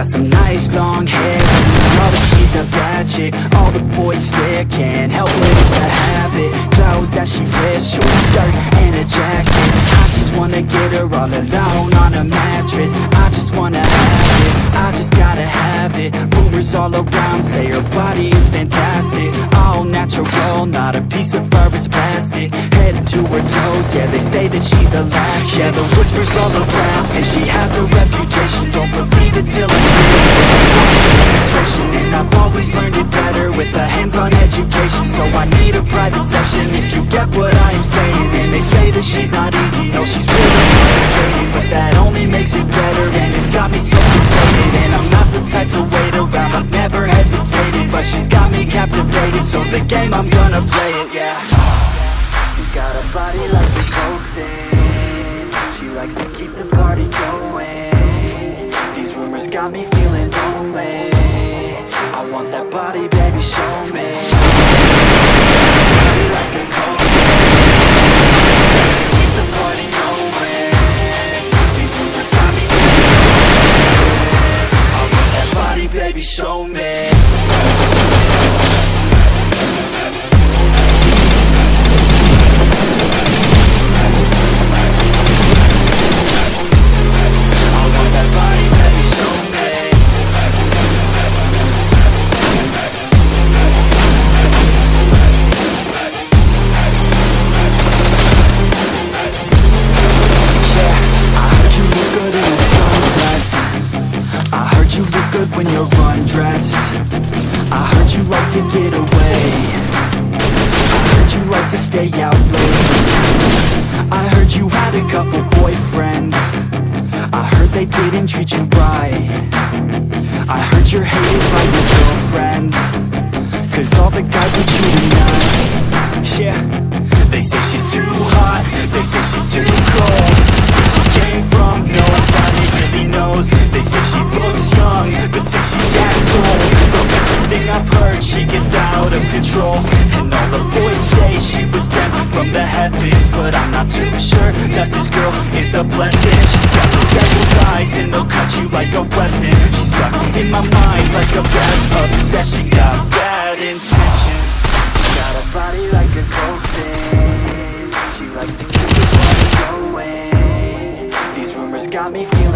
got some nice long hair. You she's a bad chick All the boys stare, can't help it, it's a habit. Clothes that she wears, short skirt and a jacket. I just wanna get her all alone on a mattress. I just wanna have it, I just gotta have it. Rumors all around say her body is fantastic. All natural, not a piece of fur is plastic Head to her toes, yeah they say that she's a latch Yeah the whispers all around say she has a reputation. Don't believe it till I see it. And I've always learned it better with a hands-on education. So I need a private session if you get what I am saying. They say that she's not easy, no she's really complicated But that only makes it better and it's got me so fixated And I'm not the type to wait around, I've never hesitated But she's got me captivated, so the game I'm gonna play it, yeah got a body like a coke She likes to keep the party going. These rumors got me undressed. I heard you like to get away. I heard you like to stay out late. I heard you had a couple boyfriends. I heard they didn't treat you right. I heard you're hated by your girlfriends. Cause all the guys want you tonight Yeah. They say she's too hot. They say she's too cold. Where she came from Nobody They say she looks young But say she acts old. From everything I've heard She gets out of control. And all the boys say she was sent from the heavens But I'm not too sure That this girl is a blessing. She's got the devil's eyes And they'll cut you like a weapon. She's stuck in my mind Like a bad obsession. She Got bad intentions. She got a body like a coke thing She likes to keep the going. These rumors got me feeling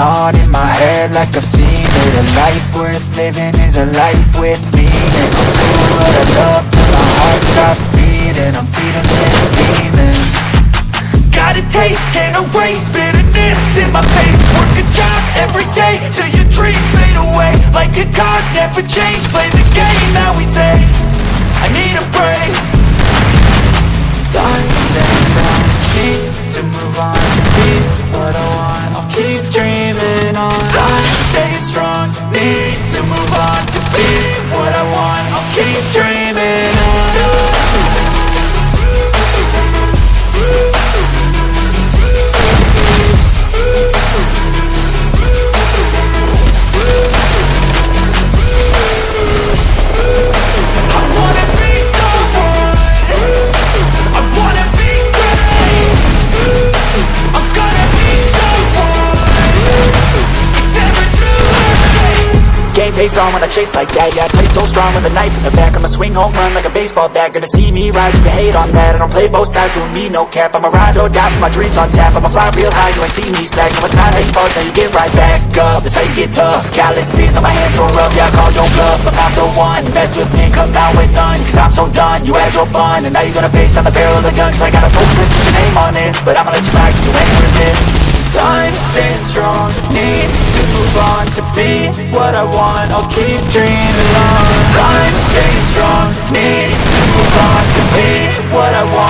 on in my head like I've seen it. A life worth living is a life with meaning. I'll do what I love till my heart stops beating. I'm feeding this demon Got a taste, can't erase bitterness in my face. Work a job every day till your dreams fade away. Like a card, never change, play the game that we say. I need a break. Time strong, need to move on same pace on when I chase like that. Yeah, I play so strong with a knife in the back. I'ma swing home run like a baseball bat. Gonna see me rise, you hate on that. I don't play both sides, doing me no cap. I'ma ride or die for my dreams on tap. I'ma fly real high, you ain't see me slack. No, it's not how you fall, it's how you get right back up. That's how you get tough. Calluses on my hands so rough Yeah, I call your bluff, I'm not the one. Mess with me, come out with none. Cause I'm so done, you had your fun. And now you're gonna face down the barrel of the gun. Cause I got a post with your name on it. But I'ma let you slide cause you ain't worth it. Time staying strong, need move on To be what I want, I'll keep dreaming on. Time staying strong, need to move on To be what I want,